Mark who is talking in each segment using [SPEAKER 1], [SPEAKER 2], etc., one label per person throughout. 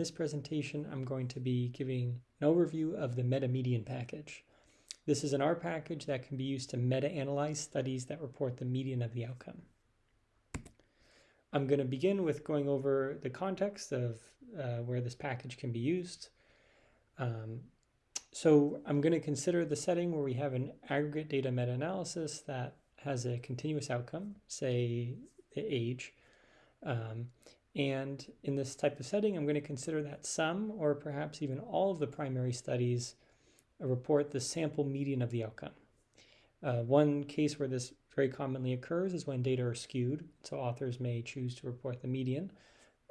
[SPEAKER 1] this presentation, I'm going to be giving an overview of the meta-median package. This is an R package that can be used to meta-analyze studies that report the median of the outcome. I'm going to begin with going over the context of uh, where this package can be used. Um, so I'm going to consider the setting where we have an aggregate data meta-analysis that has a continuous outcome, say the age. Um, and in this type of setting, I'm going to consider that some or perhaps even all of the primary studies report the sample median of the outcome. Uh, one case where this very commonly occurs is when data are skewed, so authors may choose to report the median.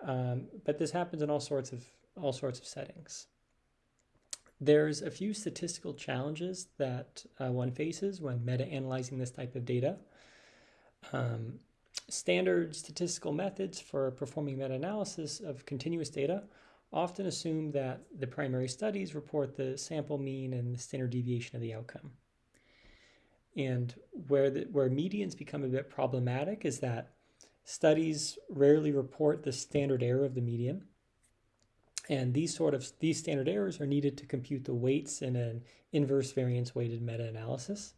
[SPEAKER 1] Um, but this happens in all sorts of all sorts of settings. There's a few statistical challenges that uh, one faces when meta-analyzing this type of data. Um, standard statistical methods for performing meta-analysis of continuous data often assume that the primary studies report the sample mean and the standard deviation of the outcome. And where, the, where medians become a bit problematic is that studies rarely report the standard error of the median. And these sort of these standard errors are needed to compute the weights in an inverse variance weighted meta-analysis.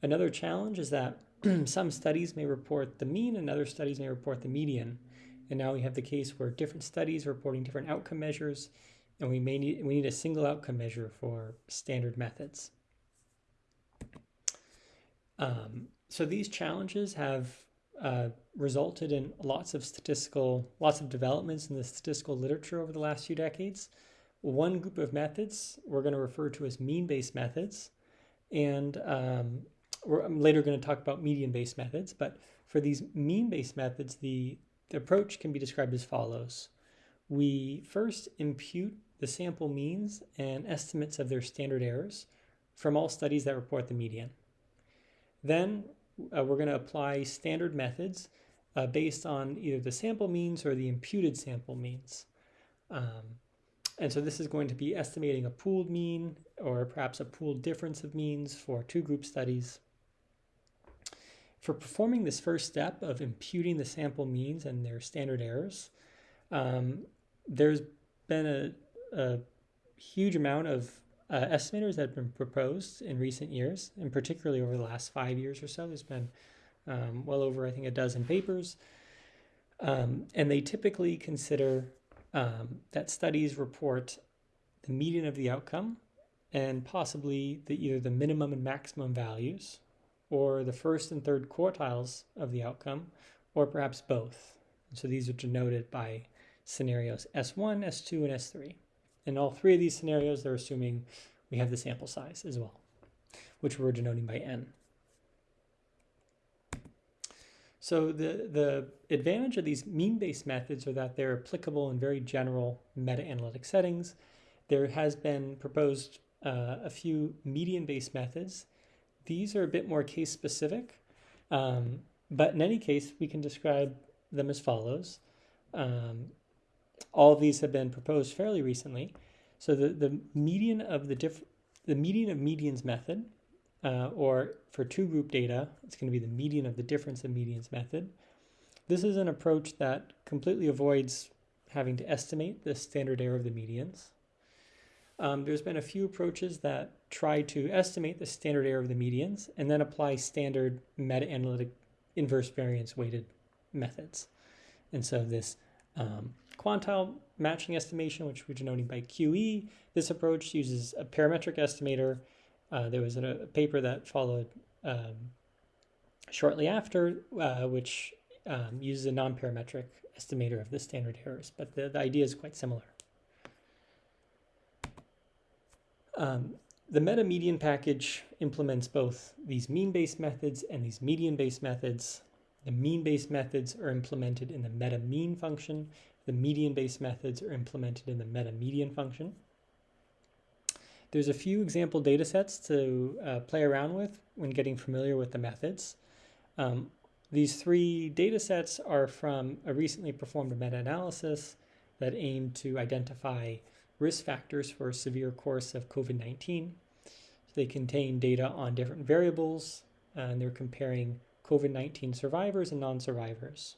[SPEAKER 1] Another challenge is that some studies may report the mean and other studies may report the median. And now we have the case where different studies are reporting different outcome measures, and we may need we need a single outcome measure for standard methods. Um, so these challenges have uh, resulted in lots of statistical, lots of developments in the statistical literature over the last few decades. One group of methods we're going to refer to as mean-based methods, and um, I'm later going to talk about median-based methods. But for these mean-based methods, the the approach can be described as follows. We first impute the sample means and estimates of their standard errors from all studies that report the median. Then uh, we're going to apply standard methods uh, based on either the sample means or the imputed sample means. Um, and so this is going to be estimating a pooled mean or perhaps a pooled difference of means for two group studies. For performing this first step of imputing the sample means and their standard errors, um, there's been a, a, huge amount of uh, estimators that have been proposed in recent years, and particularly over the last five years or so. There's been um, well over, I think, a dozen papers. Um, and they typically consider um, that studies report the median of the outcome and possibly the, either the minimum and maximum values or the first and third quartiles of the outcome, or perhaps both. so these are denoted by scenarios S1, S2, and S3. In all three of these scenarios, they're assuming we have the sample size as well, which we're denoting by n. So the, the advantage of these mean-based methods are that they're applicable in very general meta-analytic settings. There has been proposed uh, a few median-based methods these are a bit more case specific, um, but in any case, we can describe them as follows. Um, all of these have been proposed fairly recently. So the, the median of the diff the median of medians method, uh, or for two group data, it's going to be the median of the difference of medians method. This is an approach that completely avoids having to estimate the standard error of the medians. Um, there's been a few approaches that try to estimate the standard error of the medians and then apply standard meta-analytic inverse variance weighted methods. And so this um, quantile matching estimation, which we're denoting by QE, this approach uses a parametric estimator. Uh, there was a, a, paper that followed um, shortly after, uh, which um, uses a non-parametric estimator of the standard errors, but the, the idea is quite similar. Um, the meta-median package implements both these mean-based methods and these median-based methods. The mean-based methods are implemented in the meta-mean function. The median-based methods are implemented in the meta-median function. There's a few example data sets to uh, play around with when getting familiar with the methods. Um, these three data sets are from a recently performed meta-analysis that aimed to identify risk factors for a severe course of COVID-19. So they contain data on different variables, and they're comparing COVID-19 survivors and non-survivors.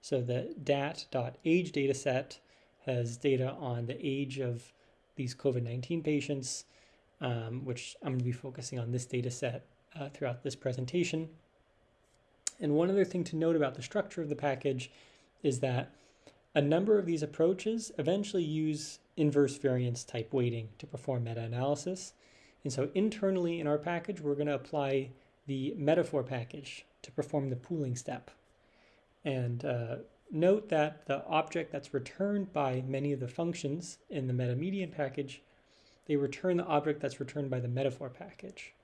[SPEAKER 1] So the DAT.age dataset has data on the age of these COVID-19 patients, um, which I'm going to be focusing on this data set uh, throughout this presentation. And one other thing to note about the structure of the package is that a number of these approaches eventually use inverse variance type weighting to perform meta-analysis. And so internally in our package, we're going to apply the metafor package to perform the pooling step. And uh, note that the object that's returned by many of the functions in the meta-median package, they return the object that's returned by the metafor package.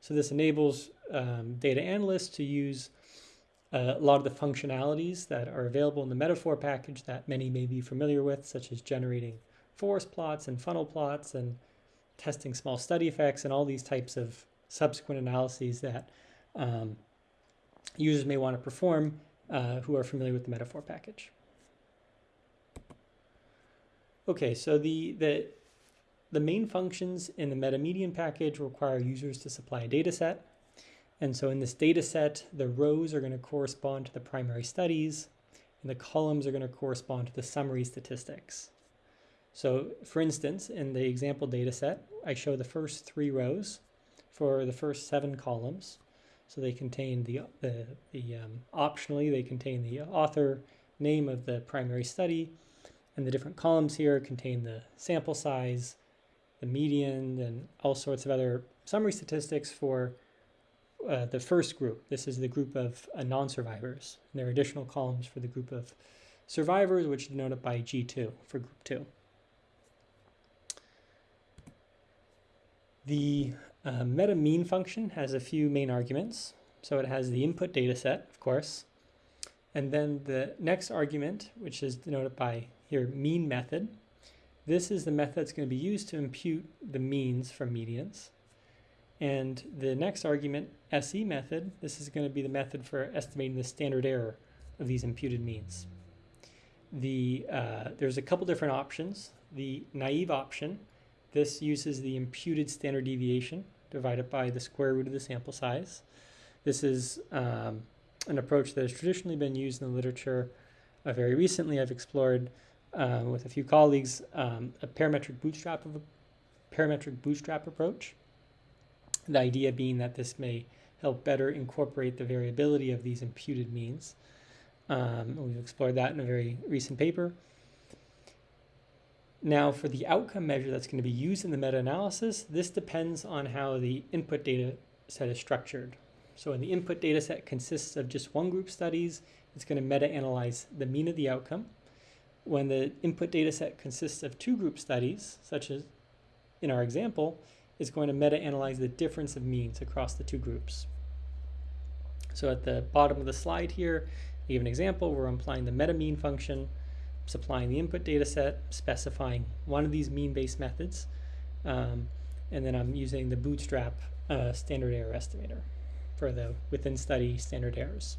[SPEAKER 1] So this enables um, data analysts to use a lot of the functionalities that are available in the metafor package that many may be familiar with, such as generating forest plots and funnel plots and testing small study effects and all these types of subsequent analyses that um, users may want to perform uh, who are familiar with the metafor package. Okay, so the, the, the main functions in the metamedian package require users to supply a data set. And so in this data set, the rows are going to correspond to the primary studies, and the columns are going to correspond to the summary statistics. So for instance, in the example data set, I show the first three rows for the first seven columns. So they contain the, the, the um, optionally, they contain the author name of the primary study, and the different columns here contain the sample size, the median, and all sorts of other summary statistics for uh, the first group. This is the group of uh, non-survivors. There are additional columns for the group of survivors, which denote it by G2 for group 2. The uh, meta mean function has a few main arguments. So it has the input data set, of course, and then the next argument, which is denoted by here mean method. This is the method that's going to be used to impute the means from medians. And the next argument, SE method, this is going to be the method for estimating the standard error of these imputed means. The, uh, there's a couple different options. The naive option, this uses the imputed standard deviation divided by the square root of the sample size. This is um, an approach that has traditionally been used in the literature. Uh, very recently, I've explored uh, with a few colleagues um, a parametric bootstrap of a parametric bootstrap approach. The idea being that this may help better incorporate the variability of these imputed means. Um, we've explored that in a very recent paper. Now for the outcome measure that's going to be used in the meta-analysis, this depends on how the input data set is structured. So when the input data set consists of just one group studies, it's going to meta-analyze the mean of the outcome. When the input data set consists of two group studies, such as in our example, it's going to meta-analyze the difference of means across the two groups. So at the bottom of the slide here, we have an example. We're applying the meta-mean function supplying the input data set, specifying one of these mean-based methods, um, and then I'm using the Bootstrap uh, standard error estimator for the within study standard errors.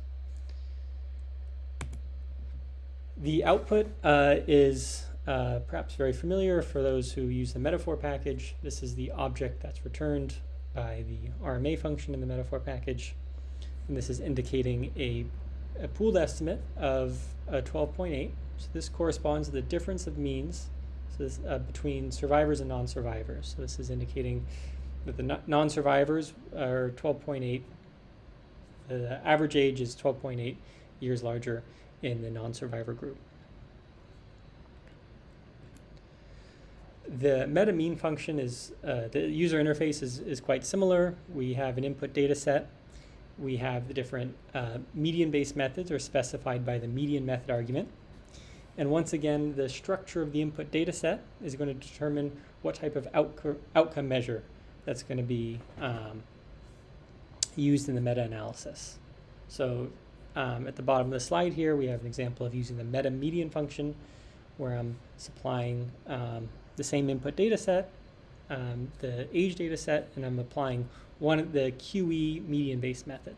[SPEAKER 1] The output uh, is uh, perhaps very familiar for those who use the metafor package. This is the object that's returned by the RMA function in the metafor package. And this is indicating a, a pooled estimate of 12.8 so this corresponds to the difference of means so this, uh, between survivors and non-survivors. So this is indicating that the non-survivors are 12.8. The average age is 12.8 years larger in the non-survivor group. The meta mean function is, uh, the user interface is, is quite similar. We have an input data set. We have the different uh, median-based methods are specified by the median method argument. And once again, the structure of the input data set is going to determine what type of outco outcome measure that's going to be um, used in the meta-analysis. So um, at the bottom of the slide here, we have an example of using the meta median function where I'm supplying um, the same input data set, um, the age data set, and I'm applying one of the QE median based method.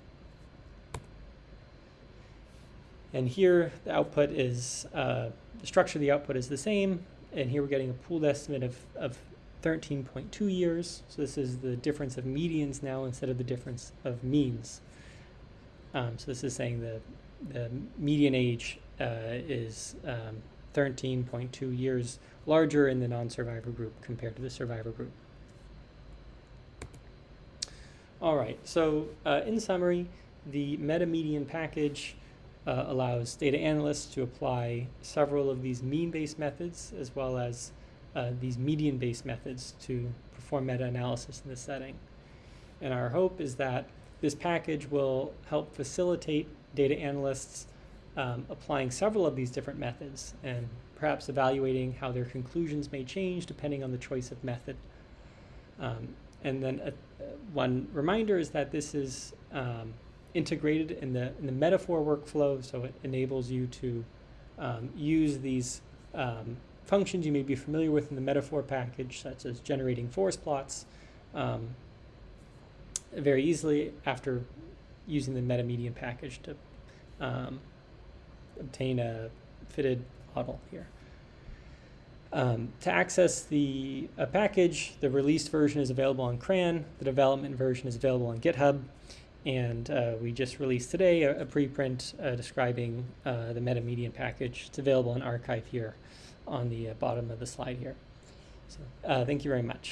[SPEAKER 1] And here the output is, uh, the structure of the output is the same. And here we're getting a pooled estimate of, of 13.2 years. So this is the difference of medians now instead of the difference of means. Um, so this is saying the, the median age uh, is um, 13.2 years larger in the non-survivor group compared to the survivor group. All right, so uh, in summary, the meta-median package uh, allows data analysts to apply several of these mean-based methods as well as uh, these median-based methods to perform meta-analysis in this setting. And our hope is that this package will help facilitate data analysts um, applying several of these different methods and perhaps evaluating how their conclusions may change depending on the choice of method. Um, and then uh, one reminder is that this is um, integrated in the, in the metafor workflow, so it enables you to um, use these um, functions you may be familiar with in the metafor package, such as generating forest plots, um, very easily after using the meta-median package to um, obtain a fitted model here. Um, to access the a package, the released version is available on CRAN, the development version is available on GitHub, and uh, we just released today a, a preprint uh, describing uh, the meta-median package. It's available in arXiv here on the uh, bottom of the slide here. So uh, thank you very much.